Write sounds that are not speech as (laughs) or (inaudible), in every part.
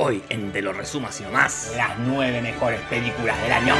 Hoy en Te lo resumo así nomás, las nueve mejores películas del año.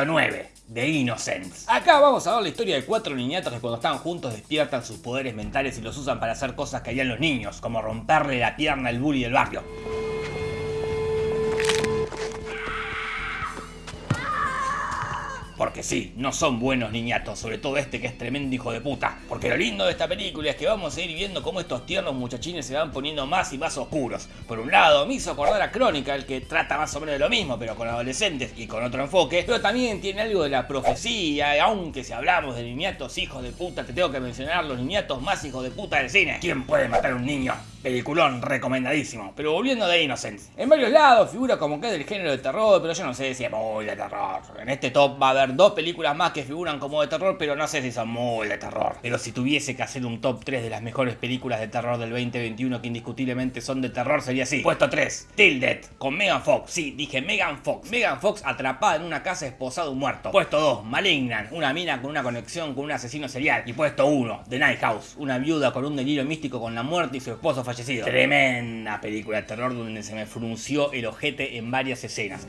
Puesto 9. The Innocents. Acá vamos a ver la historia de cuatro niñatos que cuando están juntos despiertan sus poderes mentales y los usan para hacer cosas que harían los niños, como romperle la pierna al bully del barrio. Sí, no son buenos niñatos, sobre todo este que es tremendo hijo de puta. Porque lo lindo de esta película es que vamos a ir viendo cómo estos tiernos muchachines se van poniendo más y más oscuros. Por un lado, me hizo acordar a Chronicle, que trata más o menos de lo mismo, pero con adolescentes y con otro enfoque. Pero también tiene algo de la profecía, aunque si hablamos de niñatos hijos de puta, te tengo que mencionar los niñatos más hijos de puta del cine. ¿Quién puede matar a un niño? Peliculón recomendadísimo. Pero volviendo de Innocence. En varios lados figura como que es del género de terror, pero yo no sé si es muy de terror. En este top va a haber dos películas más que figuran como de terror, pero no sé si son muy de terror. Pero si tuviese que hacer un top 3 de las mejores películas de terror del 2021 que indiscutiblemente son de terror, sería así. Puesto 3, Tilted, con Megan Fox. Sí, dije Megan Fox. Megan Fox atrapada en una casa esposada un muerto. Puesto 2, Malignant, una mina con una conexión con un asesino serial. Y puesto 1, The Night House, una viuda con un delirio místico con la muerte y su esposo fallecido. Tremenda película de terror donde se me frunció el ojete en varias escenas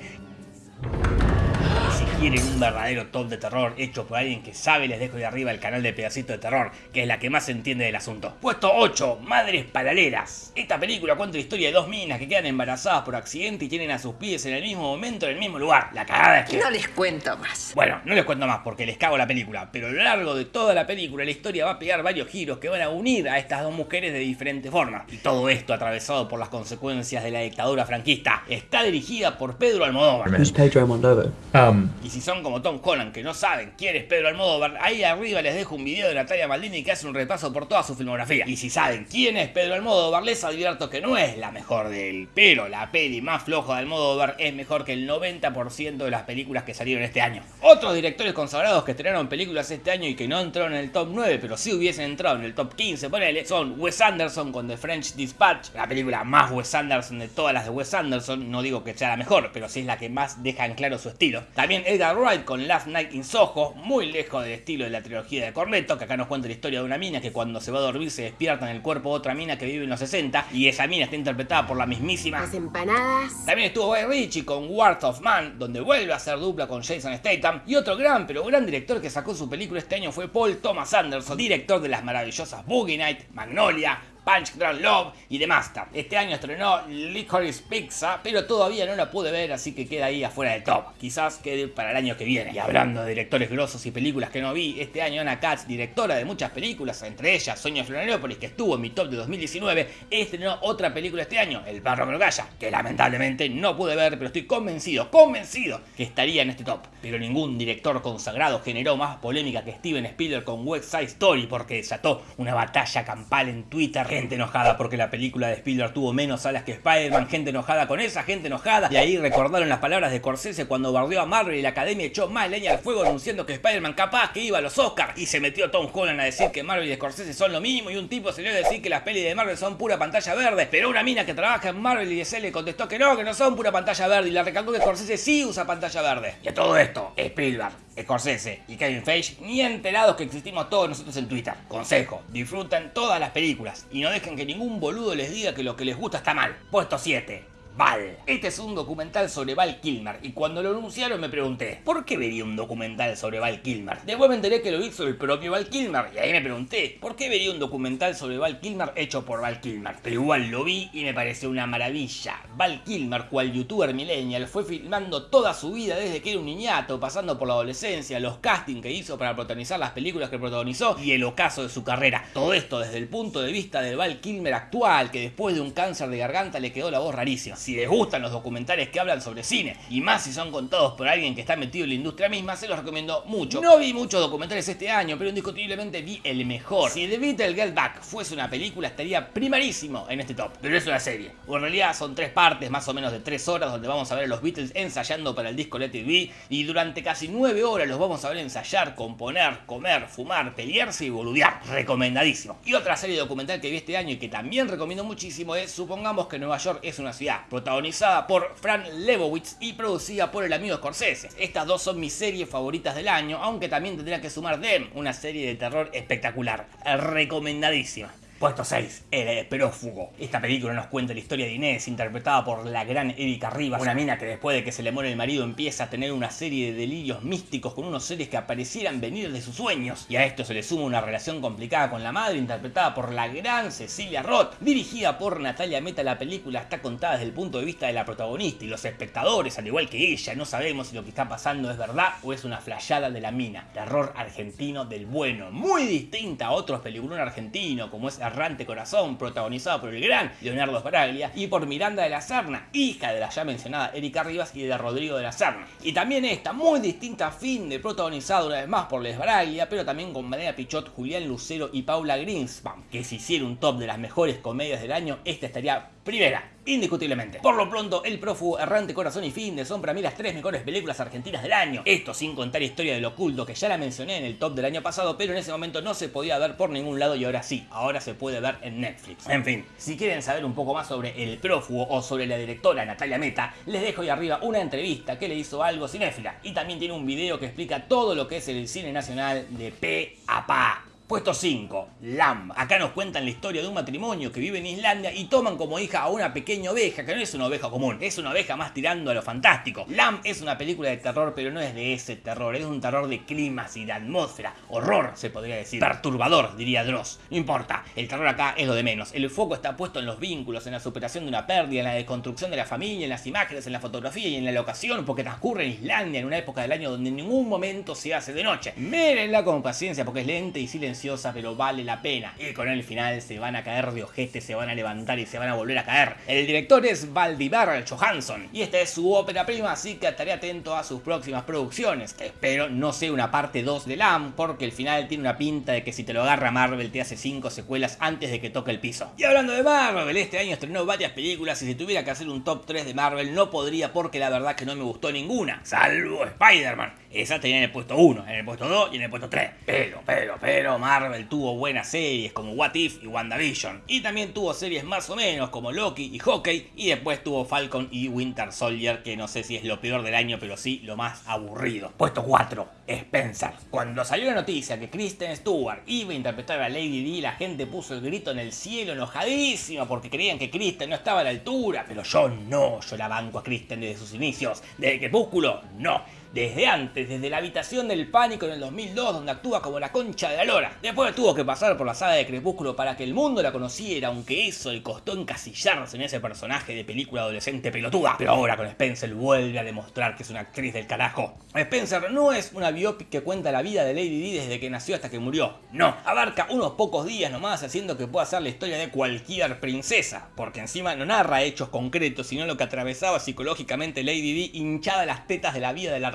quieren un verdadero top de terror hecho por alguien que sabe, les dejo de arriba el canal de Pedacito de Terror, que es la que más entiende del asunto. Puesto 8, Madres Paralelas. Esta película cuenta la historia de dos minas que quedan embarazadas por accidente y tienen a sus pies en el mismo momento en el mismo lugar. La cagada es que... No les cuento más. Bueno, no les cuento más porque les cago la película, pero a lo largo de toda la película la historia va a pegar varios giros que van a unir a estas dos mujeres de diferentes formas. Y todo esto atravesado por las consecuencias de la dictadura franquista. Está dirigida por Pedro Almodóvar. Who's Pedro Almodovar? Um, Y si son como Tom Holland que no saben quién es Pedro Almodóvar, ahí arriba les dejo un video de Natalia Maldini que hace un repaso por toda su filmografía. Y si saben quién es Pedro Almodóvar, les advierto que no es la mejor de él, pero la peli más floja de Almodóvar es mejor que el 90% de las películas que salieron este año. Otros directores consagrados que estrenaron películas este año y que no entraron en el top 9, pero sí hubiesen entrado en el top 15, ponele, son Wes Anderson con The French Dispatch, la película más Wes Anderson de todas las de Wes Anderson, no digo que sea la mejor, pero sí es la que más deja en claro su estilo. También Edgar Wright con Last Night in Soho, muy lejos del estilo de la trilogía de Cornetto, que acá nos cuenta la historia de una mina que cuando se va a dormir se despierta en el cuerpo de otra mina que vive en los 60 y esa mina está interpretada por la mismísima. Las empanadas. También estuvo Guy Ritchie con Worth of Man, donde vuelve a hacer dupla con Jason Statham. Y otro gran, pero gran director que sacó su película este año fue Paul Thomas Anderson, director de las maravillosas Boogie Night, Magnolia, Punch Drunk Love y Master. Este año estrenó Licorice Pizza, pero todavía no la pude ver, así que queda ahí afuera del top. Quizás quede para el año que viene. Y hablando de directores grosos y películas que no vi, este año Anna Katz, directora de muchas películas, entre ellas Sueño de Florianópolis, que estuvo en mi top de 2019, estrenó otra película este año, El perro que no calla, que lamentablemente no pude ver, pero estoy convencido, convencido que estaría en este top. Pero ningún director consagrado generó más polémica que Steven Spielberg con West Side Story porque desató una batalla campal en Twitter gente enojada porque la película de Spielberg tuvo menos salas que Spider-Man, gente enojada con esa, gente enojada. Y ahí recordaron las palabras de Scorsese cuando bardeó a Marvel y la academia echó más leña al fuego anunciando que Spider-Man capaz que iba a los Oscars. Y se metió Tom Holland a decir que Marvel y Scorsese son lo mismo y un tipo salió a decir que las pelis de Marvel son pura pantalla verde. Pero una mina que trabaja en Marvel y DC le contestó que no, que no son pura pantalla verde y le recalcó que Scorsese sí usa pantalla verde. Y a todo esto, Spielberg, Scorsese y Kevin Feige ni enterados que existimos todos nosotros en Twitter. Consejo, disfruten todas las películas y no dejen que ningún boludo les diga que lo que les gusta está mal. Puesto 7. Val. Este es un documental sobre Val Kilmer y cuando lo anunciaron me pregunté, ¿por qué vería un documental sobre Val Kilmer? Después me enteré que lo hizo el propio Val Kilmer y ahí me pregunté, ¿por qué vería un documental sobre Val Kilmer hecho por Val Kilmer? Pero igual lo vi y me pareció una maravilla. Val Kilmer, cual youtuber millennial, fue filmando toda su vida desde que era un niñato, pasando por la adolescencia, los castings que hizo para protagonizar las películas que protagonizó y el ocaso de su carrera. Todo esto desde el punto de vista del Val Kilmer actual, que después de un cáncer de garganta le quedó la voz rarísima. Si les gustan los documentales que hablan sobre cine, y más si son contados por alguien que está metido en la industria misma, se los recomiendo mucho. No vi muchos documentales este año, pero indiscutiblemente vi el mejor. Si The Beatles Get Back fuese una película, estaría primarísimo en este top. Pero es una serie. O en realidad son tres partes, más o menos de tres horas, donde vamos a ver a los Beatles ensayando para el disco Let It Be, y durante casi nueve horas los vamos a ver ensayar, componer, comer, fumar, pelearse y boludear. Recomendadísimo. Y otra serie documental que vi este año y que también recomiendo muchísimo es Supongamos que Nueva York es una ciudad, protagonizada por Fran Lebowitz y producida por el amigo Scorsese. Estas dos son mis series favoritas del año, aunque también tendría que sumar Dem, una serie de terror espectacular. Recomendadísima. Puesto 6, El prófugo. Esta película nos cuenta la historia de Inés, interpretada por la gran Erika Rivas, una mina que después de que se le muere el marido empieza a tener una serie de delirios místicos con unos seres que aparecieran venir de sus sueños. Y a esto se le suma una relación complicada con la madre, interpretada por la gran Cecilia Roth. Dirigida por Natalia Meta, la película está contada desde el punto de vista de la protagonista y los espectadores, al igual que ella, no sabemos si lo que está pasando es verdad o es una flayada de la mina. Terror argentino del bueno, muy distinta a otros peliculones argentinos como es Errante Corazón, protagonizado por el gran Leonardo Sbaraglia, y por Miranda de la Serna, hija de la ya mencionada Erika Rivas y de Rodrigo de la Serna. Y también esta muy distinta fin de protagonizada una vez más por Les Baraglia, pero también con María Pichot, Julián Lucero y Paula Greenspan, que si hiciera un top de las mejores comedias del año, esta estaría primera indiscutiblemente. Por lo pronto, El Prófugo, Errante Corazón y Fin de son para mí las tres mejores películas argentinas del año. Esto sin contar Historia del Oculto, que ya la mencioné en el top del año pasado, pero en ese momento no se podía ver por ningún lado y ahora sí, ahora se puede ver en Netflix. En fin, si quieren saber un poco más sobre El Prófugo o sobre la directora Natalia Meta, les dejo ahí arriba una entrevista que le hizo algo cinéfila y también tiene un video que explica todo lo que es el cine nacional de P a Pa. Puesto 5, Lamb. Acá nos cuentan la historia de un matrimonio que vive en Islandia y toman como hija a una pequeña oveja, que no es una oveja común, es una oveja más tirando a lo fantástico. Lamb es una película de terror, pero no es de ese terror, es un terror de climas y de atmósfera. Horror, se podría decir. Perturbador, diría Dross. No importa, el terror acá es lo de menos. El foco está puesto en los vínculos, en la superación de una pérdida, en la desconstrucción de la familia, en las imágenes, en la fotografía y en la locación, porque transcurre en Islandia en una época del año donde en ningún momento se hace de noche. Mírenla con paciencia porque es lenta y silenciosa pero vale la pena. Y con el final se van a caer de ojete, se van a levantar y se van a volver a caer. El director es Valdivar Johansson y esta es su ópera prima, así que estaré atento a sus próximas producciones. Espero no sea una parte 2 de LAM, porque el final tiene una pinta de que si te lo agarra Marvel te hace 5 secuelas antes de que toque el piso. Y hablando de Marvel, este año estrenó varias películas y si tuviera que hacer un top 3 de Marvel no podría porque la verdad que no me gustó ninguna, salvo Spider-Man. Esa tenía en el puesto 1, en el puesto 2 y en el puesto 3. Pero, pero, pero, Marvel tuvo buenas series como What If y WandaVision. Y también tuvo series más o menos como Loki y Hockey. Y después tuvo Falcon y Winter Soldier, que no sé si es lo peor del año, pero sí lo más aburrido. Puesto 4, Spencer. Cuando salió la noticia que Kristen Stewart iba a interpretar a Lady D, la gente puso el grito en el cielo enojadísima porque creían que Kristen no estaba a la altura. Pero yo no, yo la banco a Kristen desde sus inicios. Desde Crepúsculo, no desde antes, desde la habitación del pánico en el 2002, donde actúa como la concha de la lora. Después tuvo que pasar por la saga de Crepúsculo para que el mundo la conociera, aunque eso le costó encasillarse en ese personaje de película adolescente pelotuda. Pero ahora con Spencer vuelve a demostrar que es una actriz del carajo. Spencer no es una biopic que cuenta la vida de Lady Di desde que nació hasta que murió. No, abarca unos pocos días nomás haciendo que pueda ser la historia de cualquier princesa, porque encima no narra hechos concretos, sino lo que atravesaba psicológicamente Lady Di hinchada las tetas de la vida de la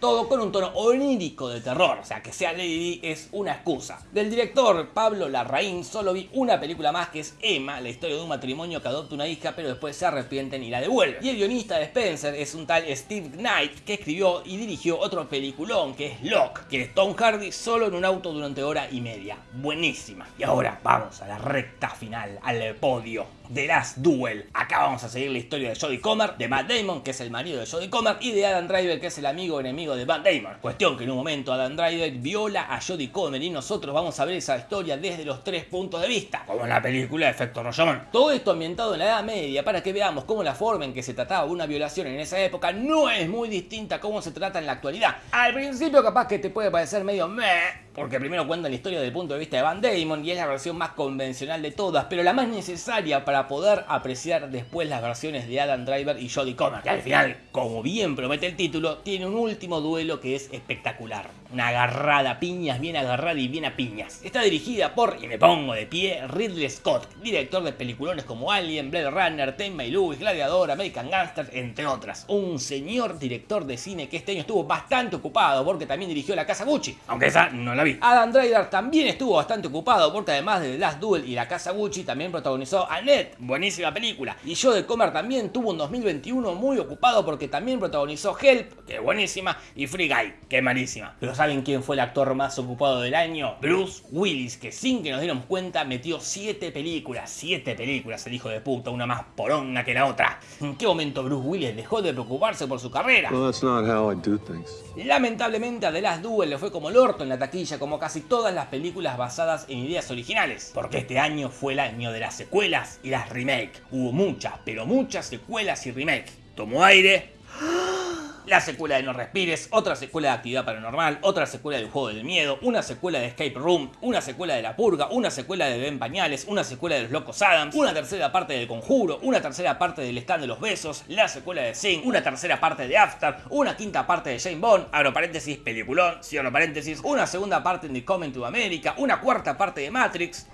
todo con un tono onírico de terror, o sea que sea Lady es una excusa. Del director Pablo Larraín solo vi una película más que es Emma, la historia de un matrimonio que adopta una hija pero después se arrepienten y la devuelven. Y el guionista de Spencer es un tal Steve Knight que escribió y dirigió otro peliculón que es Locke, que es Tom Hardy solo en un auto durante hora y media. Buenísima. Y ahora vamos a la recta final, al podio. The Last Duel. Acá vamos a seguir la historia de Jodie Comer, de Matt Damon, que es el marido de Jodie Comer, y de Adam Driver, que es el amigo enemigo de Matt Damon. Cuestión que en un momento Adam Driver viola a Jodie Comer y nosotros vamos a ver esa historia desde los tres puntos de vista, como en la película Efecto Rollón. Todo esto ambientado en la Edad Media para que veamos cómo la forma en que se trataba una violación en esa época no es muy distinta a cómo se trata en la actualidad. Al principio capaz que te puede parecer medio meh, porque primero cuenta la historia desde el punto de vista de Van Damon y es la versión más convencional de todas, pero la más necesaria para poder apreciar después las versiones de Adam Driver y Jodie Comer, que al final, como bien promete el título, tiene un último duelo que es espectacular. Una agarrada piñas, bien agarrada y bien a piñas. Está dirigida por, y me pongo de pie, Ridley Scott, director de peliculones como Alien, Blade Runner, Ten y Lewis, Gladiador, American Gangster, entre otras. Un señor director de cine que este año estuvo bastante ocupado porque también dirigió La Casa Gucci, aunque esa no la vi. Adam Driver también estuvo bastante ocupado porque además de The Last Duel y La Casa Gucci también protagonizó Annette, buenísima película. Y Joe de Comer también tuvo un 2021 muy ocupado porque también protagonizó Help, que es buenísima, y Free Guy, que es malísima. Pero ¿saben quién fue el actor más ocupado del año? Bruce Willis, que sin que nos diéramos cuenta metió 7 películas, 7 películas el hijo de puta, una más poronga que la otra. ¿En qué momento Bruce Willis dejó de preocuparse por su carrera? Lamentablemente a The Last Duel le fue como el orto en la taquilla, como casi todas las películas basadas en ideas originales. Porque este año fue el año de las secuelas y las remakes. Hubo muchas, pero muchas secuelas y remakes. Tomó aire la secuela de No Respires, otra secuela de Actividad Paranormal, otra secuela del Juego del Miedo, una secuela de Escape Room, una secuela de La Purga, una secuela de Ben Pañales, una secuela de Los Locos Adams, una tercera parte del Conjuro, una tercera parte del Stand de los Besos, la secuela de Sing, una tercera parte de After, una quinta parte de Jane Bond, abro paréntesis, peliculón, cierro paréntesis, una segunda parte de Coming to America, una cuarta parte de Matrix,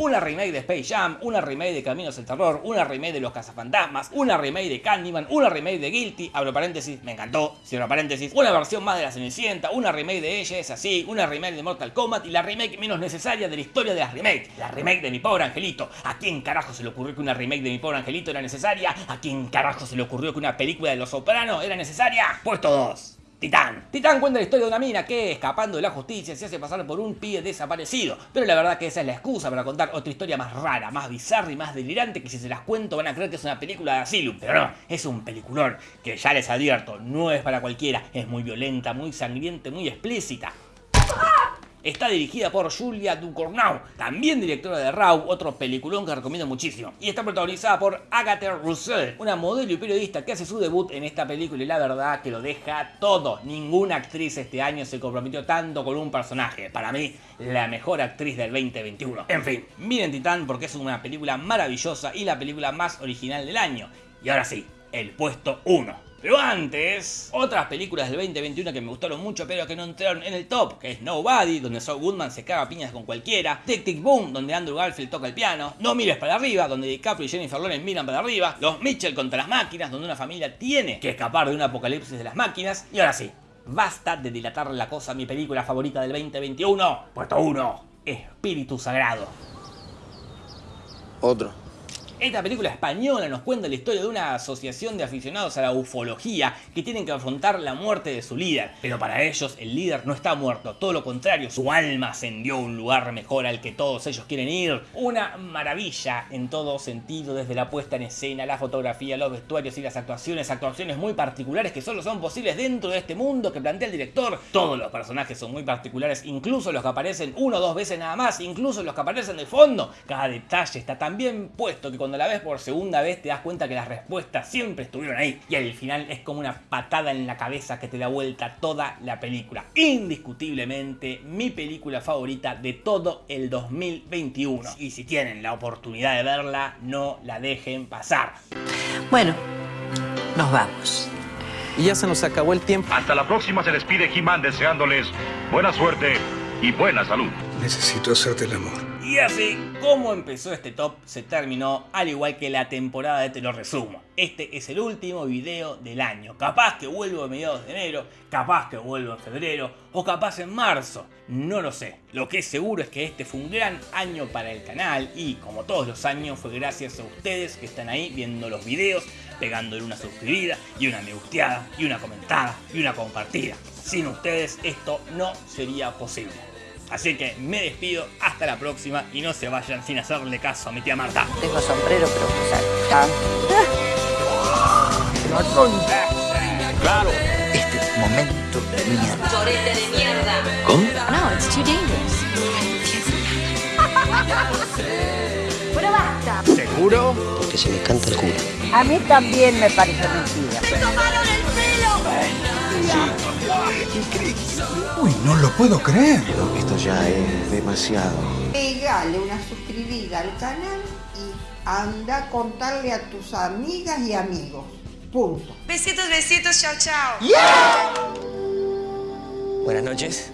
una remake de Space Jam, una remake de Caminos del Terror, una remake de Los Cazafantasmas, una remake de Candyman, una remake de Guilty, abro paréntesis, me encantó, cierro paréntesis, una versión más de La Cenicienta, una remake de Ella es así, una remake de Mortal Kombat y la remake menos necesaria de la historia de las remakes, la remake de Mi Pobre Angelito. ¿A quién carajo se le ocurrió que una remake de Mi Pobre Angelito era necesaria? ¿A quién carajo se le ocurrió que una película de Los Sopranos era necesaria? Pues todos. Titán. Titán cuenta la historia de una mina que, escapando de la justicia, se hace pasar por un pibe desaparecido. Pero la verdad que esa es la excusa para contar otra historia más rara, más bizarra y más delirante que si se las cuento van a creer que es una película de Asylum. Pero no, es un peliculón que ya les advierto, no es para cualquiera. Es muy violenta, muy sangriente, muy explícita. Está dirigida por Julia Ducournau, también directora de Raw, otro peliculón que recomiendo muchísimo. Y está protagonizada por Agatha Russell, una modelo y periodista que hace su debut en esta película y la verdad que lo deja todo. Ninguna actriz este año se comprometió tanto con un personaje. Para mí, la mejor actriz del 2021. En fin, miren Titán porque es una película maravillosa y la película más original del año. Y ahora sí, el puesto 1. Pero antes, otras películas del 2021 que me gustaron mucho pero que no entraron en el top, que es Nobody, donde Saul Goodman se caga piñas con cualquiera, Tic Tic Boom, donde Andrew Garfield toca el piano, No mires para arriba, donde DiCaprio y Jennifer Lawrence miran para arriba, Los Mitchell contra las máquinas, donde una familia tiene que escapar de un apocalipsis de las máquinas, y ahora sí, basta de dilatar la cosa, mi película favorita del 2021, puesto 1, Espíritu Sagrado. Otro. Esta película española nos cuenta la historia de una asociación de aficionados a la ufología que tienen que afrontar la muerte de su líder. Pero para ellos el líder no está muerto, todo lo contrario, su alma ascendió a un lugar mejor al que todos ellos quieren ir. Una maravilla en todo sentido, desde la puesta en escena, la fotografía, los vestuarios y las actuaciones, actuaciones muy particulares que solo son posibles dentro de este mundo que plantea el director. Todos los personajes son muy particulares, incluso los que aparecen uno o dos veces nada más, incluso los que aparecen de fondo. Cada detalle está tan bien puesto que cuando cuando la ves por segunda vez te das cuenta que las respuestas siempre estuvieron ahí. Y al final es como una patada en la cabeza que te da vuelta toda la película. Indiscutiblemente mi película favorita de todo el 2021. Y si tienen la oportunidad de verla, no la dejen pasar. Bueno, nos vamos. Y ya se nos acabó el tiempo. Hasta la próxima se despide He-Man deseándoles buena suerte y buena salud. Necesito hacerte el amor. Y así como empezó este top, se terminó al igual que la temporada de Te lo resumo. Este es el último video del año. Capaz que vuelvo a mediados de enero, capaz que vuelvo en febrero o capaz en marzo. No lo sé. Lo que es seguro es que este fue un gran año para el canal y como todos los años fue gracias a ustedes que están ahí viendo los videos, pegándole una suscribida y una me gusteada y una comentada y una compartida. Sin ustedes esto no sería posible. Así que me despido, hasta la próxima y no se vayan sin hacerle caso a mi tía Marta. Tengo sombrero, pero (laughs) Claro. Este momento de mierda. Chorete de mierda. ¿Cómo? No, it's too dangerous. (laughs) Pero basta. ¿Seguro? Porque se me canta el culo. A mí también me parece mentira. ¡Me tomaron el pelo! Uy, no lo puedo creer. Esto ya es demasiado. Pegale una suscribida al canal y anda a contarle a tus amigas y amigos. Punto. Besitos, besitos, chao, chao. Buenas noches.